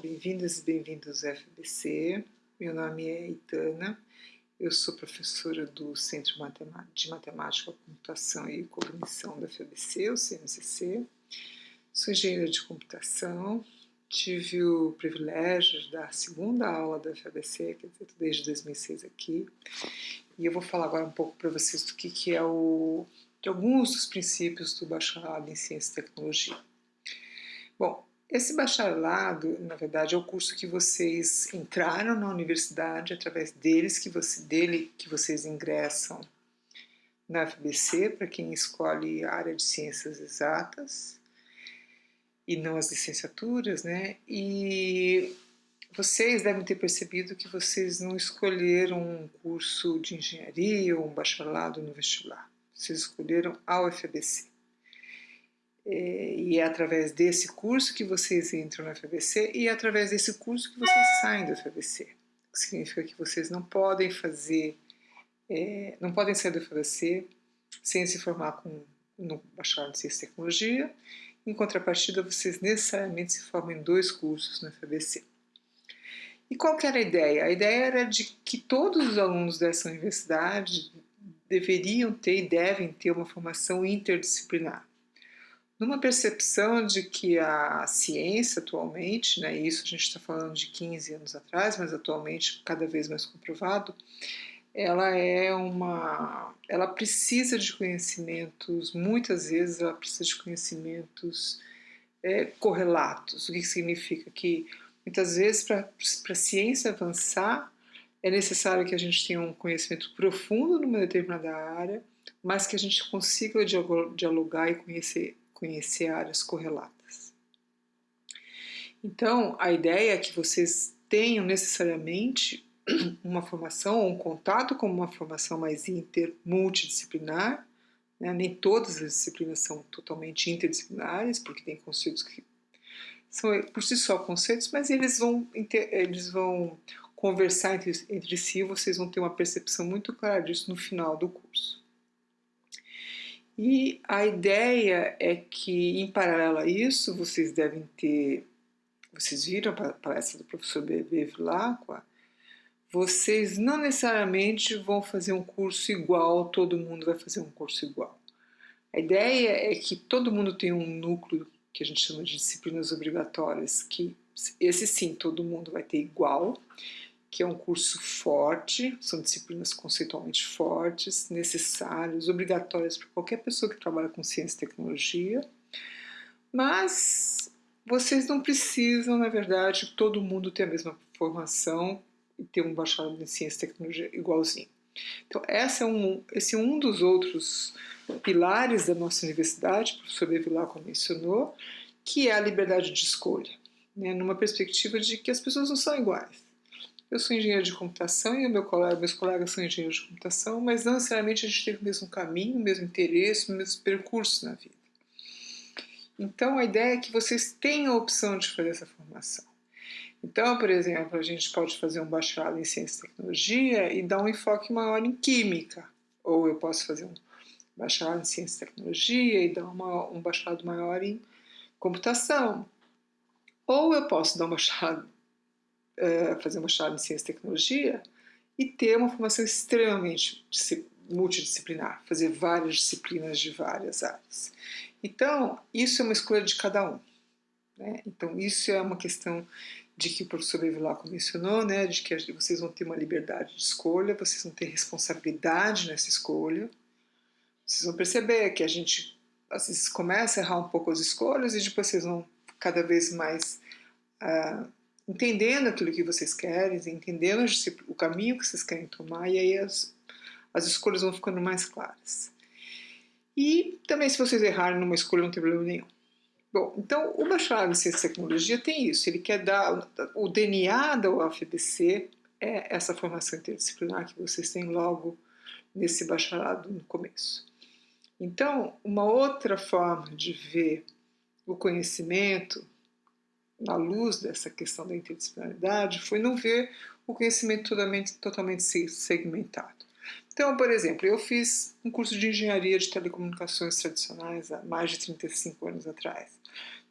Bem-vindas e bem-vindos ao FBC. Meu nome é Itana, eu sou professora do Centro de Matemática, Computação e Cognição da FBC, o CMCC. Sou engenheira de computação, tive o privilégio de dar a segunda aula da FBC, quer dizer, desde 2006 aqui, e eu vou falar agora um pouco para vocês do que, que é o, de alguns dos princípios do bacharelado em Ciência e Tecnologia. Bom, esse bacharelado, na verdade, é o curso que vocês entraram na universidade, através deles que você, dele que vocês ingressam na FBC, para quem escolhe a área de ciências exatas, e não as licenciaturas, né? E vocês devem ter percebido que vocês não escolheram um curso de engenharia ou um bacharelado no vestibular. Vocês escolheram a UFBC. É, e é através desse curso que vocês entram na FBC e é através desse curso que vocês saem da FBC. Significa que vocês não podem fazer, é, não podem sair da FBC sem se formar com, no bacharel de Ciência e Tecnologia. Em contrapartida, vocês necessariamente se formam em dois cursos na FBC. E qual que era a ideia? A ideia era de que todos os alunos dessa universidade deveriam ter e devem ter uma formação interdisciplinar numa percepção de que a ciência atualmente, né, isso a gente está falando de 15 anos atrás, mas atualmente cada vez mais comprovado, ela é uma, ela precisa de conhecimentos, muitas vezes ela precisa de conhecimentos é, correlatos. O que significa que muitas vezes para a ciência avançar é necessário que a gente tenha um conhecimento profundo numa determinada área, mas que a gente consiga dialogar e conhecer conhecer áreas correlatas. Então, a ideia é que vocês tenham necessariamente uma formação ou um contato com uma formação mais inter, multidisciplinar, né? nem todas as disciplinas são totalmente interdisciplinares, porque tem conceitos que são por si só conceitos, mas eles vão, eles vão conversar entre, entre si, vocês vão ter uma percepção muito clara disso no final do curso. E a ideia é que, em paralelo a isso, vocês devem ter, vocês viram a palestra do professor Bebê Vilacqua, vocês não necessariamente vão fazer um curso igual, todo mundo vai fazer um curso igual. A ideia é que todo mundo tem um núcleo que a gente chama de disciplinas obrigatórias, que esse sim todo mundo vai ter igual, que é um curso forte, são disciplinas conceitualmente fortes, necessárias, obrigatórias para qualquer pessoa que trabalha com ciência e tecnologia, mas vocês não precisam, na verdade, todo mundo ter a mesma formação e ter um bacharelado em ciência e tecnologia igualzinho. Então, essa é um, esse é um dos outros pilares da nossa universidade, o professor Bevilacqua mencionou, que é a liberdade de escolha, né, numa perspectiva de que as pessoas não são iguais. Eu sou engenheiro de computação e meu colega, meus colegas são engenheiros de computação, mas não necessariamente a gente tem o mesmo caminho, o mesmo interesse, o mesmo percurso na vida. Então a ideia é que vocês tenham a opção de fazer essa formação. Então, por exemplo, a gente pode fazer um bacharelado em ciência e tecnologia e dar um enfoque maior em química, ou eu posso fazer um bacharelado em ciência e tecnologia e dar uma, um bacharelado maior em computação. Ou eu posso dar um bacharelado uh, fazer chave em ciência e tecnologia e ter uma formação extremamente multidisciplinar, fazer várias disciplinas de várias áreas. Então, isso é uma escolha de cada um. Né? Então, isso é uma questão de que o professor Bevilacqua mencionou, né? de que vocês vão ter uma liberdade de escolha, vocês vão ter responsabilidade nessa escolha. Vocês vão perceber que a gente às vezes começa a errar um pouco as escolhas e depois vocês vão cada vez mais uh, entendendo aquilo que vocês querem, entendendo o caminho que vocês querem tomar, e aí as, as escolhas vão ficando mais claras. E também, se vocês errarem numa escolha, não tem problema nenhum. Bom, então o bacharelado em Ciência e Tecnologia tem isso, ele quer dar, o DNA da UFBC é essa formação interdisciplinar que vocês têm logo nesse bacharelado no começo. Então, uma outra forma de ver o conhecimento na luz dessa questão da interdisciplinaridade foi não ver o conhecimento totalmente, totalmente segmentado. Então, por exemplo, eu fiz um curso de engenharia de telecomunicações tradicionais há mais de 35 anos atrás.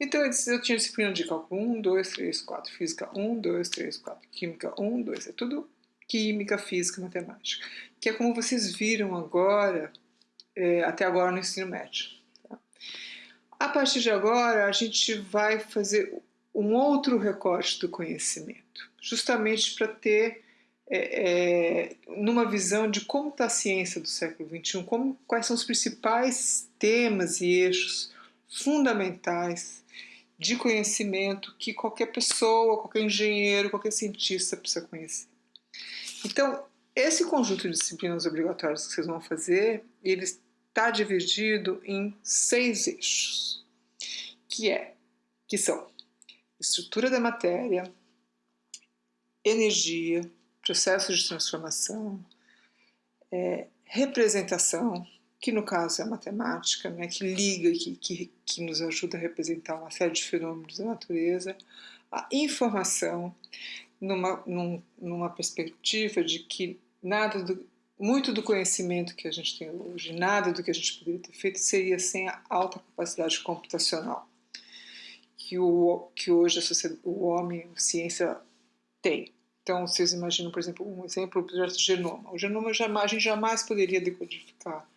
Então, eu tinha disciplina de cálculo 1, 2, 3, 4, física 1, 2, 3, 4, química 1, 2, é tudo química, física, matemática, que é como vocês viram agora, é, até agora no ensino médio. Tá? A partir de agora, a gente vai fazer um outro recorte do conhecimento, justamente para ter é, é, numa visão de como está a ciência do século XXI, como, quais são os principais temas e eixos fundamentais de conhecimento que qualquer pessoa, qualquer engenheiro, qualquer cientista precisa conhecer. Então, esse conjunto de disciplinas obrigatórias que vocês vão fazer, ele está dividido em seis eixos, que é, que são estrutura da matéria, energia, processos de transformação, é, representação, que no caso é a matemática, né, que liga, que, que, que nos ajuda a representar uma série de fenômenos da natureza, a informação, numa, num, numa perspectiva de que nada do, muito do conhecimento que a gente tem hoje, nada do que a gente poderia ter feito seria sem a alta capacidade computacional que, o, que hoje o homem, a ciência tem. Então, vocês imaginam, por exemplo, um exemplo, o projeto genoma. O genoma jamais, a gente jamais poderia decodificar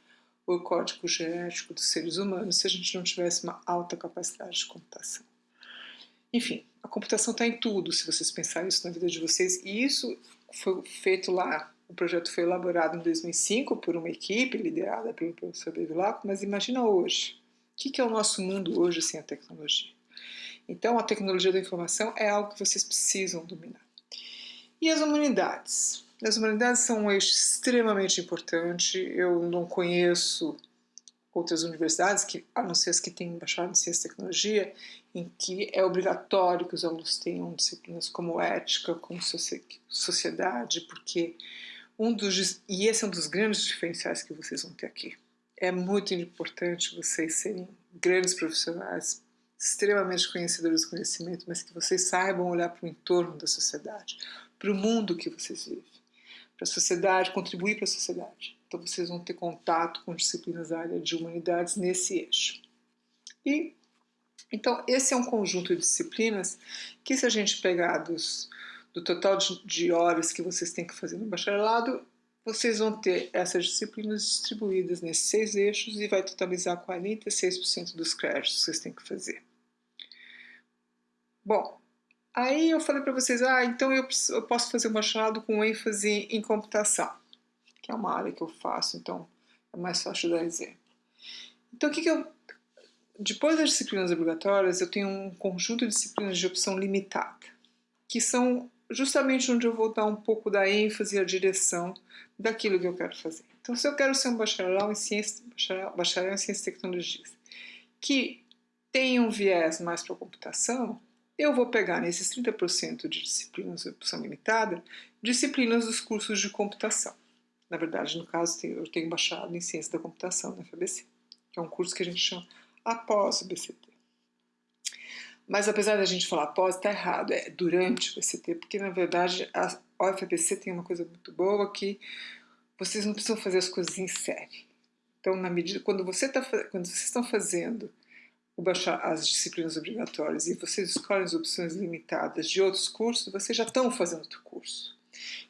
o código genético dos seres humanos se a gente não tivesse uma alta capacidade de computação. Enfim, a computação está em tudo, se vocês pensarem isso na vida de vocês, e isso foi feito lá, o projeto foi elaborado em 2005 por uma equipe liderada pelo professor Bevilacqua, mas imagina hoje, o que é o nosso mundo hoje sem a tecnologia? Então, a tecnologia da informação é algo que vocês precisam dominar. E as humanidades? As humanidades são um eixo extremamente importante. Eu não conheço outras universidades, que, a não ser as que têm bacharel em ciência e tecnologia, em que é obrigatório que os alunos tenham disciplinas como ética, como sociedade, porque um dos e esse é um dos grandes diferenciais que vocês vão ter aqui. É muito importante vocês serem grandes profissionais, extremamente conhecedores do conhecimento, mas que vocês saibam olhar para o entorno da sociedade, para o mundo que vocês vivem para a sociedade, contribuir para a sociedade. Então vocês vão ter contato com disciplinas da área de humanidades nesse eixo. E então esse é um conjunto de disciplinas que se a gente pegar dos, do total de, de horas que vocês têm que fazer no bacharelado, vocês vão ter essas disciplinas distribuídas nesses seis eixos e vai totalizar 46% dos créditos que vocês têm que fazer. Bom, Aí eu falei para vocês, ah, então eu, eu, posso fazer um bacharelado com ênfase em computação, que é uma área que eu faço, então é mais fácil dar exemplo. Então o que, que eu... Depois das disciplinas obrigatórias, eu tenho um conjunto de disciplinas de opção limitada, que são justamente onde eu vou dar um pouco da ênfase e a direção daquilo que eu quero fazer. Então, se eu quero ser um bacharel em ciência, bacharel, bacharel em ciência e tecnologias, que tem um viés mais para a computação, eu vou pegar nesses 30% de disciplinas de opção limitada, disciplinas dos cursos de computação. Na verdade, no caso, eu tenho baixado em Ciência da Computação na FABC, que é um curso que a gente chama após o BCT. Mas apesar da gente falar após, está errado, é durante o BCT, porque na verdade UFABC tem uma coisa muito boa que vocês não precisam fazer as coisas em série. Então, na medida quando você tá, quando vocês estão fazendo baixar as disciplinas obrigatórias e vocês escolhem as opções limitadas de outros cursos, vocês já estão fazendo outro curso.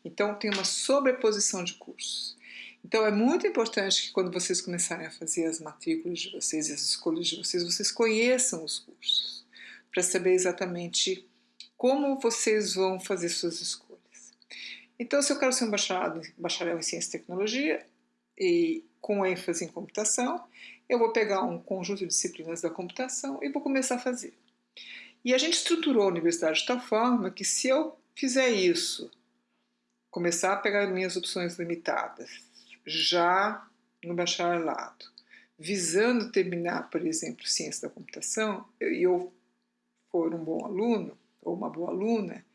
Então, tem uma sobreposição de cursos. Então, é muito importante que quando vocês começarem a fazer as matrículas de vocês e as escolhas de vocês, vocês conheçam os cursos, para saber exatamente como vocês vão fazer suas escolhas. Então, se eu quero ser um bacharel, em Ciência e Tecnologia, e com ênfase em computação, eu vou pegar um conjunto de disciplinas da computação e vou começar a fazer. E a gente estruturou a universidade de tal forma que se eu fizer isso, começar a pegar minhas opções limitadas, já no bacharelado, visando terminar, por exemplo, ciência da computação, e eu for um bom aluno ou uma boa aluna,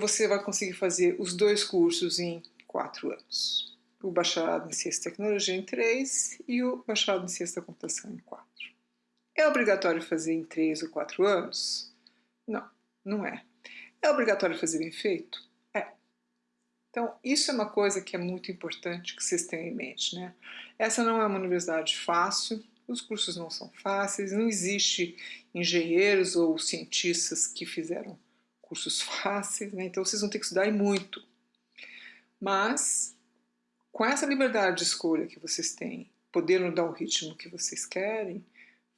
você vai conseguir fazer os dois cursos em quatro anos o bacharelado em Ciência e Tecnologia em 3 e o bacharelado em Ciência da Computação em 4. É obrigatório fazer em 3 ou 4 anos? Não, não é. É obrigatório fazer bem feito? É. Então, isso é uma coisa que é muito importante que vocês tenham em mente, né? Essa não é uma universidade fácil, os cursos não são fáceis, não existe engenheiros ou cientistas que fizeram cursos fáceis, né? então vocês vão ter que estudar muito. Mas, com essa liberdade de escolha que vocês têm, podendo dar o ritmo que vocês querem,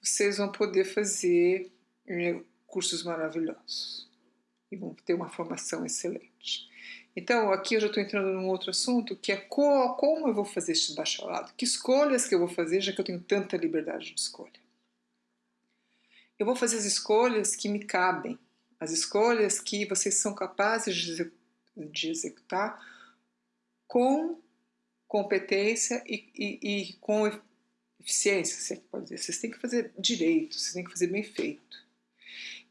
vocês vão poder fazer eh, cursos maravilhosos e vão ter uma formação excelente. Então, aqui eu já estou entrando num outro assunto, que é co como eu vou fazer este bacharelado, que escolhas que eu vou fazer, já que eu tenho tanta liberdade de escolha. Eu vou fazer as escolhas que me cabem, as escolhas que vocês são capazes de, executar com competência e, e, e com eficiência, se é pode dizer. Vocês têm que fazer direito, vocês têm que fazer bem feito.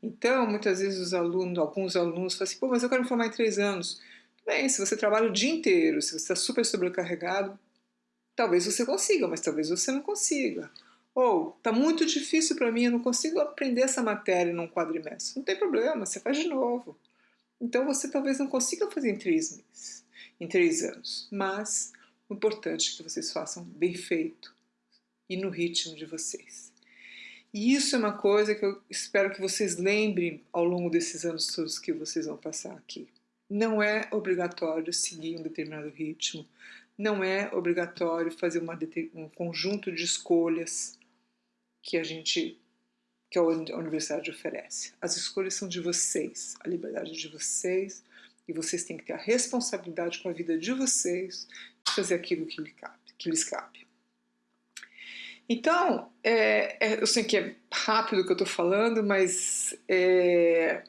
Então, muitas vezes os alunos, alguns alunos falam assim, pô, mas eu quero me formar em três anos. Bem, se você trabalha o dia inteiro, se você está super sobrecarregado, talvez você consiga, mas talvez você não consiga. Ou, está muito difícil para mim, eu não consigo aprender essa matéria num quadrimestre. Não tem problema, você faz de novo. Então você talvez não consiga fazer em três meses, em três anos. Mas o importante é que vocês façam bem feito e no ritmo de vocês. E isso é uma coisa que eu espero que vocês lembrem ao longo desses anos todos que vocês vão passar aqui. Não é obrigatório seguir um determinado ritmo, não é obrigatório fazer uma, um conjunto de escolhas que a gente que a universidade oferece. As escolhas são de vocês, a liberdade é de vocês, e vocês têm que ter a responsabilidade com a vida de vocês de fazer aquilo que, lhe cabe, que lhes cabe. Então, é, é, eu sei que é rápido o que eu estou falando, mas é,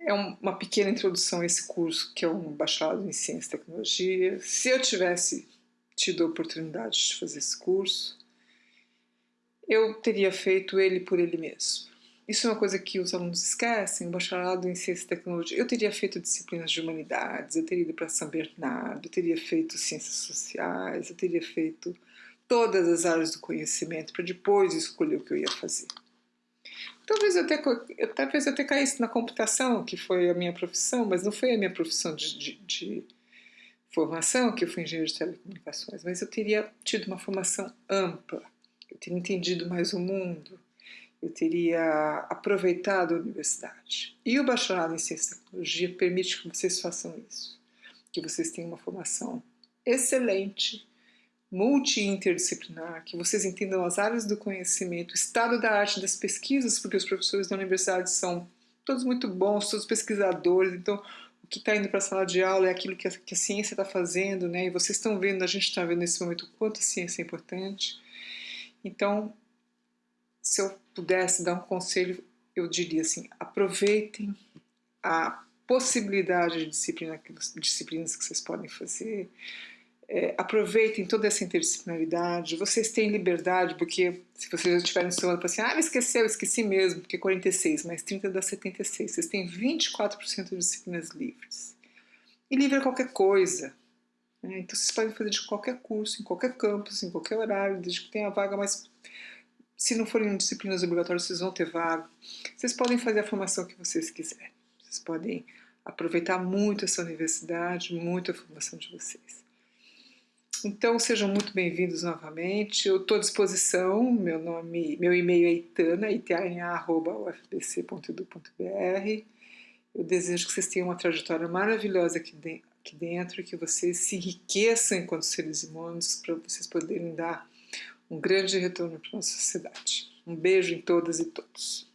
é uma pequena introdução a esse curso, que é um bacharelado em Ciência e Tecnologia. Se eu tivesse tido a oportunidade de fazer esse curso, eu teria feito ele por ele mesmo. Isso é uma coisa que os alunos esquecem, o bacharelado em Ciência e Tecnologia. Eu teria feito disciplinas de humanidades, eu teria ido para São Bernardo, eu teria feito ciências sociais, eu teria feito todas as áreas do conhecimento para depois escolher o que eu ia fazer. Talvez eu até, talvez eu até caísse na computação, que foi a minha profissão, mas não foi a minha profissão de, de, de formação, que eu fui engenheiro de telecomunicações, mas eu teria tido uma formação ampla, eu teria entendido mais o mundo, eu teria aproveitado a universidade. E o bacharelado em Ciência e Tecnologia permite que vocês façam isso, que vocês tenham uma formação excelente multi-interdisciplinar, que vocês entendam as áreas do conhecimento, o estado da arte das pesquisas, porque os professores da universidade são todos muito bons, todos pesquisadores, então o que está indo para a sala de aula é aquilo que a, que a ciência está fazendo, né? e vocês estão vendo, a gente está vendo nesse momento o quanto a ciência é importante. Então, se eu pudesse dar um conselho, eu diria assim, aproveitem a possibilidade de disciplina, disciplinas que vocês podem fazer, é, aproveitem toda essa interdisciplinaridade, vocês têm liberdade, porque se vocês já estiverem estudando para assim, ah, esqueceu, esqueci mesmo, porque 46 mais 30 dá 76, vocês têm 24% de disciplinas livres. E livre é qualquer coisa. Né? Então vocês podem fazer de qualquer curso, em qualquer campus, em qualquer horário, desde que tenha vaga, mas se não forem disciplinas obrigatórias, vocês vão ter vaga. Vocês podem fazer a formação que vocês quiserem. Vocês podem aproveitar muito essa universidade, muito a formação de vocês. Então sejam muito bem-vindos novamente. Eu estou à disposição. Meu nome, meu e-mail é itana, itana.ufbc.edu.br. Eu desejo que vocês tenham uma trajetória maravilhosa aqui, de, aqui dentro, que vocês se enriqueçam enquanto seres humanos, para vocês poderem dar um grande retorno para a nossa sociedade. Um beijo em todas e todos.